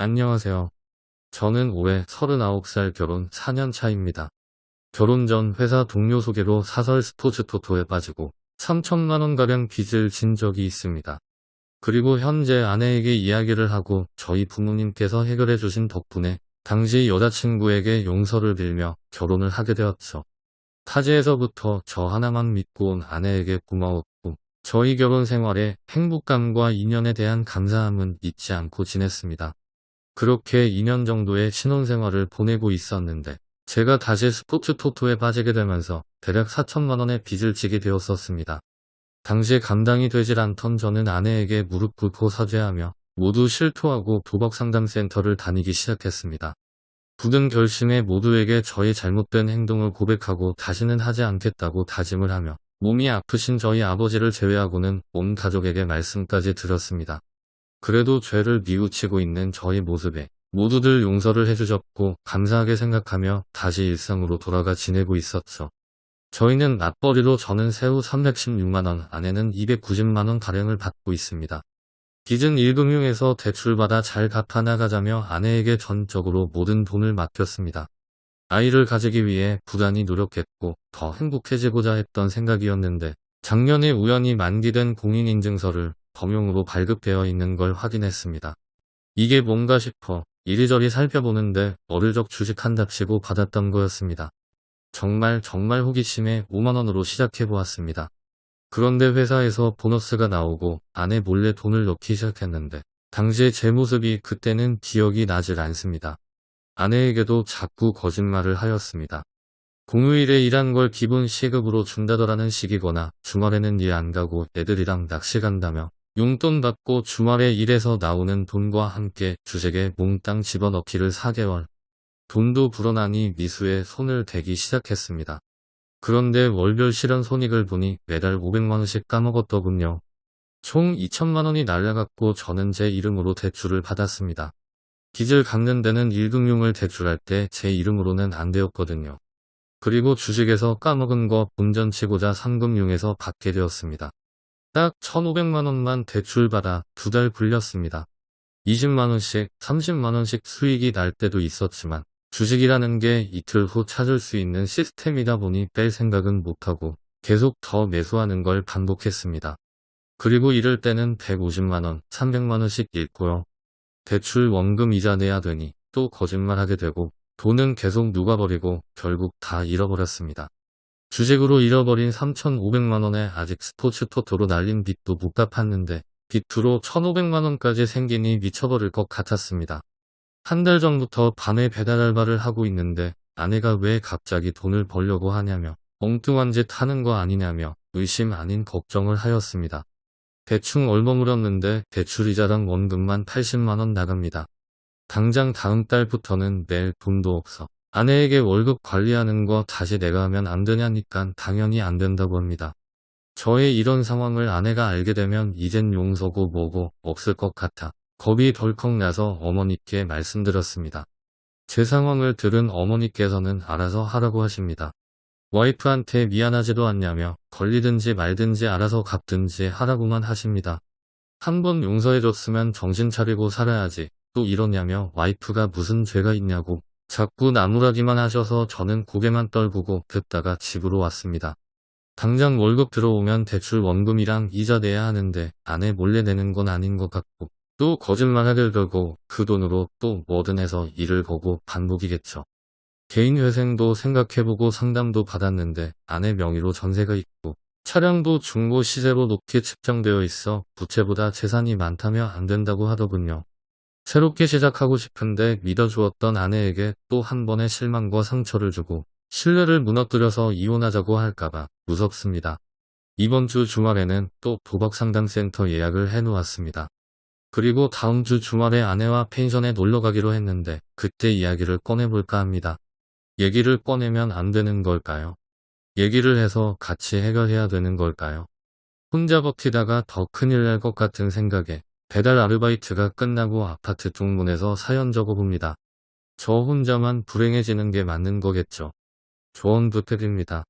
안녕하세요. 저는 올해 39살 결혼 4년 차입니다. 결혼 전 회사 동료 소개로 사설 스포츠 토토에 빠지고 3천만원가량 빚을 진 적이 있습니다. 그리고 현재 아내에게 이야기를 하고 저희 부모님께서 해결해 주신 덕분에 당시 여자친구에게 용서를 빌며 결혼을 하게 되었죠. 타지에서부터 저 하나만 믿고 온 아내에게 고마웠고 저희 결혼 생활에 행복감과 인연에 대한 감사함은 잊지 않고 지냈습니다. 그렇게 2년 정도의 신혼생활을 보내고 있었는데 제가 다시 스포츠 토토에 빠지게 되면서 대략 4천만원의 빚을 지게 되었었습니다. 당시에 감당이 되질 않던 저는 아내에게 무릎 꿇고 사죄하며 모두 실토하고 도박상담센터를 다니기 시작했습니다. 굳은 결심에 모두에게 저의 잘못된 행동을 고백하고 다시는 하지 않겠다고 다짐을 하며 몸이 아프신 저희 아버지를 제외하고는 온 가족에게 말씀까지 드렸습니다. 그래도 죄를 뉘우치고 있는 저의 모습에 모두들 용서를 해주셨고 감사하게 생각하며 다시 일상으로 돌아가 지내고 있었죠. 저희는 맞벌이로 저는 세후 316만원, 아내는 290만원 가량을 받고 있습니다. 빚은 1금융에서 대출받아 잘 갚아나가자며 아내에게 전적으로 모든 돈을 맡겼습니다. 아이를 가지기 위해 부단히 노력했고 더 행복해지고자 했던 생각이었는데 작년에 우연히 만기된 공인인증서를 범용으로 발급되어 있는 걸 확인했습니다. 이게 뭔가 싶어 이리저리 살펴보는데 어릴적 주식 한답시고 받았던 거였습니다. 정말 정말 호기심에 5만원으로 시작해보았습니다. 그런데 회사에서 보너스가 나오고 아내 몰래 돈을 넣기 시작했는데 당시의 제 모습이 그때는 기억이 나질 않습니다. 아내에게도 자꾸 거짓말을 하였습니다. 공휴일에 일한 걸 기본 시급으로 준다더라는 식이거나 주말에는 일 안 가고 애들이랑 낚시 간다며 용돈 받고 주말에 일해서 나오는 돈과 함께 주식에 몽땅 집어넣기를 4개월. 돈도 불어나니 미수에 손을 대기 시작했습니다. 그런데 월별 실현 손익을 보니 매달 500만원씩 까먹었더군요. 총 2천만원이 날라갔고 저는 제 이름으로 대출을 받았습니다. 빚을 갚는 데는 1금융을 대출할 때 제 이름으로는 안 되었거든요. 그리고 주식에서 까먹은 거 본전치고자 3금융에서 받게 되었습니다. 딱 1,500만원만 대출받아 두 달 굴렸습니다. 20만원씩 30만원씩 수익이 날 때도 있었지만 주식이라는 게 이틀 후 찾을 수 있는 시스템이다 보니 뺄 생각은 못하고 계속 더 매수하는 걸 반복했습니다. 그리고 이럴 때는 150만원, 300만원씩 잃고요. 대출 원금 이자 내야 되니 또 거짓말하게 되고 돈은 계속 누가 버리고 결국 다 잃어버렸습니다. 주식으로 잃어버린 3,500만원에 아직 스포츠 토토로 날린 빚도 못 갚았는데 빚으로 1,500만원까지 생기니 미쳐버릴 것 같았습니다. 한 달 전부터 밤에 배달 알바를 하고 있는데 아내가 왜 갑자기 돈을 벌려고 하냐며 엉뚱한 짓 하는 거 아니냐며 의심 아닌 걱정을 하였습니다. 대충 얼버무렸는데 대출이자랑 원금만 80만원 나갑니다. 당장 다음 달부터는 낼 돈도 없어. 아내에게 월급 관리하는 거 다시 내가 하면 안 되냐니깐 당연히 안 된다고 합니다. 저의 이런 상황을 아내가 알게 되면 이젠 용서고 뭐고 없을 것 같아 겁이 덜컥 나서 어머니께 말씀드렸습니다. 제 상황을 들은 어머니께서는 알아서 하라고 하십니다. 와이프한테 미안하지도 않냐며 걸리든지 말든지 알아서 갚든지 하라고만 하십니다. 한 번 용서해줬으면 정신 차리고 살아야지 또 이러냐며 와이프가 무슨 죄가 있냐고 자꾸 나무라기만 하셔서 저는 고개만 떨구고 듣다가 집으로 왔습니다. 당장 월급 들어오면 대출 원금이랑 이자 내야 하는데 아내 몰래 내는 건 아닌 것 같고 또 거짓말하길 들고 그 돈으로 또 뭐든 해서 일을 보고 반복이겠죠. 개인회생도 생각해보고 상담도 받았는데 아내 명의로 전세가 있고 차량도 중고 시세로 높게 측정되어 있어 부채보다 재산이 많다며 안 된다고 하더군요. 새롭게 시작하고 싶은데 믿어주었던 아내에게 또 한 번의 실망과 상처를 주고 신뢰를 무너뜨려서 이혼하자고 할까봐 무섭습니다. 이번 주 주말에는 또 도박상담센터 예약을 해놓았습니다. 그리고 다음 주 주말에 아내와 펜션에 놀러 가기로 했는데 그때 이야기를 꺼내볼까 합니다. 얘기를 꺼내면 안 되는 걸까요? 얘기를 해서 같이 해결해야 되는 걸까요? 혼자 버티다가 더 큰일 날 것 같은 생각에 배달 아르바이트가 끝나고 아파트 쪽문에서 사연 적어봅니다. 저 혼자만 불행해지는 게 맞는 거겠죠. 조언 부탁드립니다.